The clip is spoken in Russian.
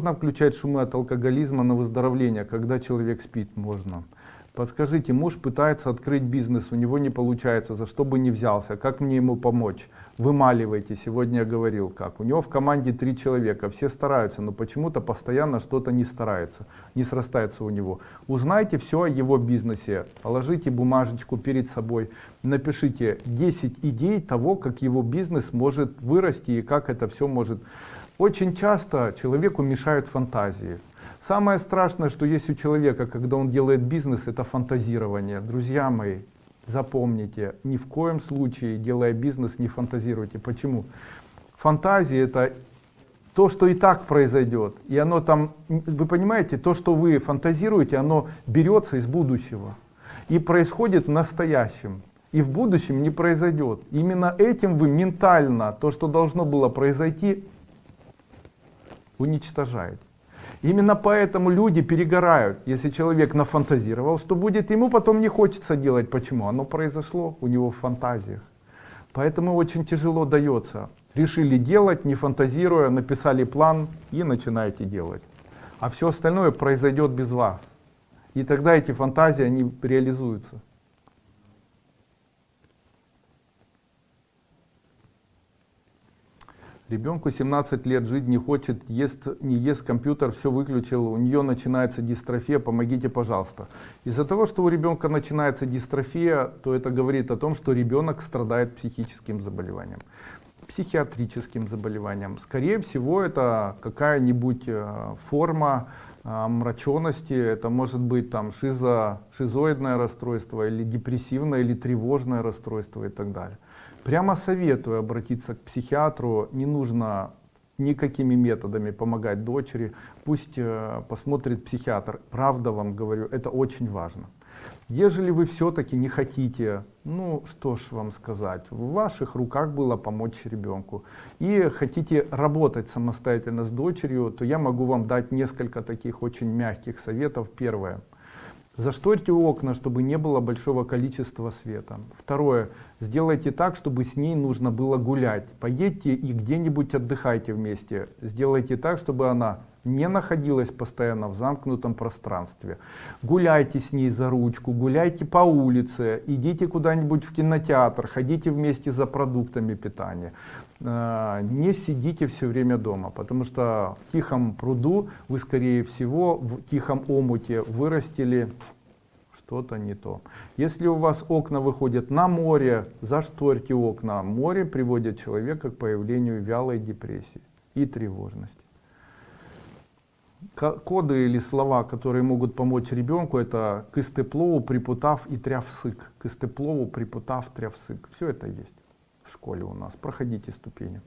Можно включать шумы от алкоголизма на выздоровление, когда человек спит, можно. Подскажите, муж пытается открыть бизнес, у него не получается, за что бы не взялся, как мне ему помочь? Вымаливайте, сегодня я говорил как. У него в команде три человека, все стараются, но почему-то постоянно что-то не старается, не срастается у него. Узнайте все о его бизнесе, положите бумажечку перед собой, напишите 10 идей того, как его бизнес может вырасти и как это все может очень часто человеку мешают фантазии. Самое страшное, что есть у человека, когда он делает бизнес, это фантазирование. Друзья мои, запомните, ни в коем случае, делая бизнес, не фантазируйте. Почему? Фантазия это то, что и так произойдет. И оно там, вы понимаете, то, что вы фантазируете, оно берется из будущего. И происходит в настоящем. И в будущем не произойдет. Именно этим вы ментально, то, что должно было произойти, уничтожает. Именно поэтому люди перегорают. Если человек нафантазировал, что будет, ему потом не хочется делать. Почему? Оно произошло у него в фантазиях. Поэтому очень тяжело дается. Решили делать, не фантазируя, написали план и начинаете делать. А все остальное произойдет без вас. И тогда эти фантазии, они реализуются. Ребенку 17 лет жить не хочет, ест, не ест компьютер, все выключил, у нее начинается дистрофия, помогите, пожалуйста. Из-за того, что у ребенка начинается дистрофия, то это говорит о том, что ребенок страдает психическим заболеванием, психиатрическим заболеванием. Скорее всего, это какая-нибудь э, форма э, мраченности, это может быть там шизо, шизоидное расстройство, или депрессивное, или тревожное расстройство и так далее. Прямо советую обратиться к психиатру, не нужно никакими методами помогать дочери, пусть э, посмотрит психиатр. Правда вам говорю, это очень важно. Ежели вы все-таки не хотите, ну что ж вам сказать, в ваших руках было помочь ребенку, и хотите работать самостоятельно с дочерью, то я могу вам дать несколько таких очень мягких советов. Первое. Зашторьте окна, чтобы не было большого количества света. Второе. Сделайте так, чтобы с ней нужно было гулять. Поедьте и где-нибудь отдыхайте вместе. Сделайте так, чтобы она не находилась постоянно в замкнутом пространстве. Гуляйте с ней за ручку, гуляйте по улице, идите куда-нибудь в кинотеатр, ходите вместе за продуктами питания. А, не сидите все время дома, потому что в тихом пруду вы, скорее всего, в тихом омуте вырастили что-то не то. Если у вас окна выходят на море, зашторьте окна. Море приводит человека к появлению вялой депрессии и тревожности. Коды или слова, которые могут помочь ребенку, это кыстеплову, припутав и трявсык. Кыстеплову, припутав, трявсык. Все это есть в школе у нас. Проходите ступени.